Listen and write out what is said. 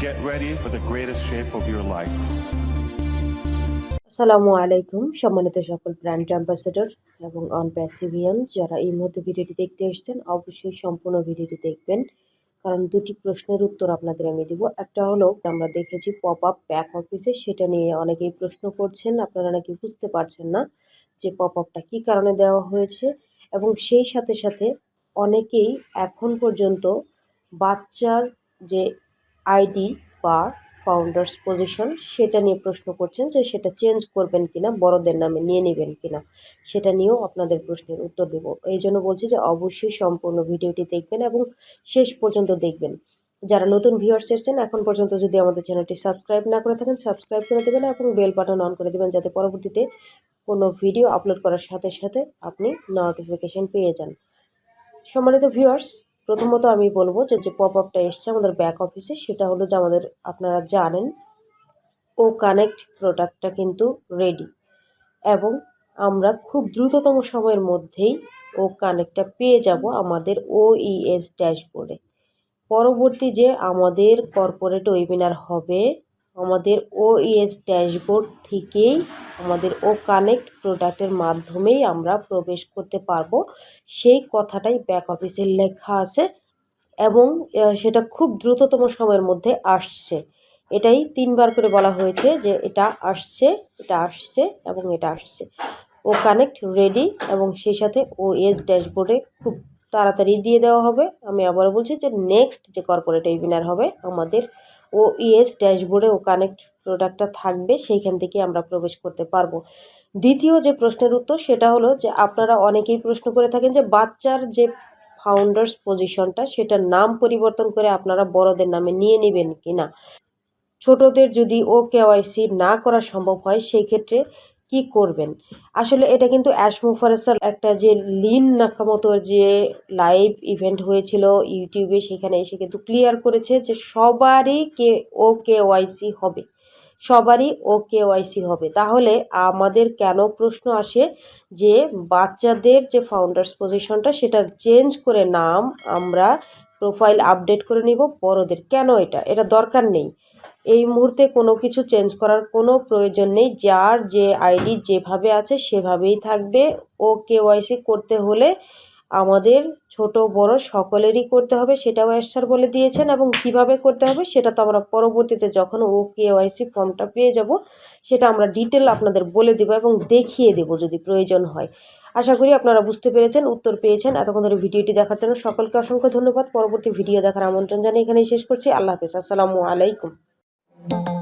Get ready for the greatest shape of your life. আসসালামু আলাইকুম, সম্মানিত সকল ব্র্যান্ড অ্যাম্বাসেডর এবং অন প্যাসিভিয়ান যারা এই মুহূর্তে ভিডিওটি দেখতে এসেছেন, অবশ্যই সম্পূর্ণ ভিডিওটি দেখবেন কারণ দুটি প্রশ্নের উত্তর আপনাদের আমি দিব একটা হলো, আমরা দেখেছি পপ আপ ব্যাক অফিসে সেটা নিয়ে অনেকেই প্রশ্ন করছেন, আপনারা নাকি বুঝতে পারছেন না যে পপ আপটা কী কারণে দেওয়া হয়েছে এবং সেই সাথে সাথে অনেকেই এখন পর্যন্ত বাচ্চার যে আইডি বা ফাউন্ডার্স পজিশন সেটা নিয়ে প্রশ্ন করছেন যে সেটা চেঞ্জ করবেন কিনা, বড়দের নামে নিয়ে নেবেন কিনা, সেটা নিয়েও আপনাদের প্রশ্নের উত্তর দেব। এই জন্য বলছি যে অবশ্যই সম্পূর্ণ ভিডিওটি দেখবেন এবং শেষ পর্যন্ত দেখবেন। যারা নতুন ভিউয়ার্স এসেছেন, এখন পর্যন্ত যদি আমাদের চ্যানেলটি সাবস্ক্রাইব না করে থাকেন সাবস্ক্রাইব করে দেবেন এবং বেল বাটন অন করে দেবেন যাতে পরবর্তীতে কোনো ভিডিও আপলোড করার সাথে সাথে আপনি নোটিফিকেশান পেয়ে যান। সম্মানিত ভিউয়ার্স প্রথমত আমি বলব যে যে পপ আপটা এসছে আমাদের ব্যাক অফিসে সেটা হলো যে আমাদের আপনারা জানেন, ও কানেক্ট প্রোডাক্টটা কিন্তু রেডি এবং আমরা খুব দ্রুততম সময়ের মধ্যেই ও কানেক্টটা পেয়ে যাব আমাদের ও ইএস ড্যাশবোর্ডে পরবর্তী যে আমাদের কর্পোরেট ওয়েবিনার হবে আমাদের ও ইএস ড্যাশবোর্ড থেকেই আমাদের ও কানেক্ট প্রোডাক্টের মাধ্যমেই আমরা প্রবেশ করতে পারব। সেই কথাটাই ব্যাক অফিসে লেখা আছে এবং সেটা খুব দ্রুততম সময়ের মধ্যে আসছে। এটাই তিনবার করে বলা হয়েছে যে এটা আসছে এটা আসছে এবং এটা আসছে। ও কানেক্ট রেডি এবং সেই সাথে ও এস ড্যাশবোর্ডে খুব তাড়াতাড়ি দিয়ে দেওয়া হবে। আমি আবার বলছি যে নেক্সট যে কর্পোরেট ওয়েবিনার হবে আমাদের ও ইএস ড্যাশবোর্ডে ও কানেক্ট প্রোডাক্টটা থাকবে, সেইখান থেকে আমরা প্রবেশ করতে পারব। দ্বিতীয় যে প্রশ্নের উত্তর, সেটা হলো যে আপনারা অনেকেই প্রশ্ন করে থাকেন যে বাচ্চার যে ফাউন্ডার্স পজিশনটা সেটার নাম পরিবর্তন করে আপনারা বড়দের নামে নিয়ে নেবেন কি না ছোটদের যদি ও কেওয়াইসি না করা সম্ভব হয়, সেই ক্ষেত্রে কি করবেন? আসলে এটা কিন্তু অ্যাশমুফারেসার একটা যে লিন নাকামতোর যে লাইভ ইভেন্ট হয়েছিল ইউটিউবে, সেখানে এসে কিন্তু ক্লিয়ার করেছে যে সবারই কে ও কে ওয়াইসি হবে। সবারই ও কে কেওয়াইসি হবে। তাহলে আমাদের কেন প্রশ্ন আসে যে বাচ্চাদের যে ফাউন্ডার্স পজিশনটা সেটা চেঞ্জ করে নাম আমরা প্রোফাইল আপডেট করে নিব বড়দের। কেন এটা? এটা দরকার নেই। এই মুহূর্তে কোনো কিছু চেঞ্জ করার কোনো প্রয়োজন নেই। যার যে আইডি যেভাবে আছে সেভাবেই থাকবে। ও কেওয়াইসি করতে হলে আমাদের ছোট, বড় সকলেরই করতে হবে। সেটাও স্যার বলে দিয়েছেন এবং কীভাবে করতে হবে সেটা তো আমরা পরবর্তীতে যখন ও কেওয়াইসি ফর্মটা পেয়ে যাব সেটা আমরা ডিটেল আপনাদের বলে দেবো এবং দেখিয়ে দেবো যদি প্রয়োজন হয়। আশা করি আপনারা বুঝতে পেরেছেন, উত্তর পেয়েছেন। এতক্ষণ ধরে ভিডিওটি দেখার জন্য সকলকে অসংখ্য ধন্যবাদ। পরবর্তী ভিডিও দেখার আমন্ত্রণ জানিয়ে এখানেই শেষ করছি। আল্লাহ হাফেজ। আসসালামু আলাইকুম। Thank you.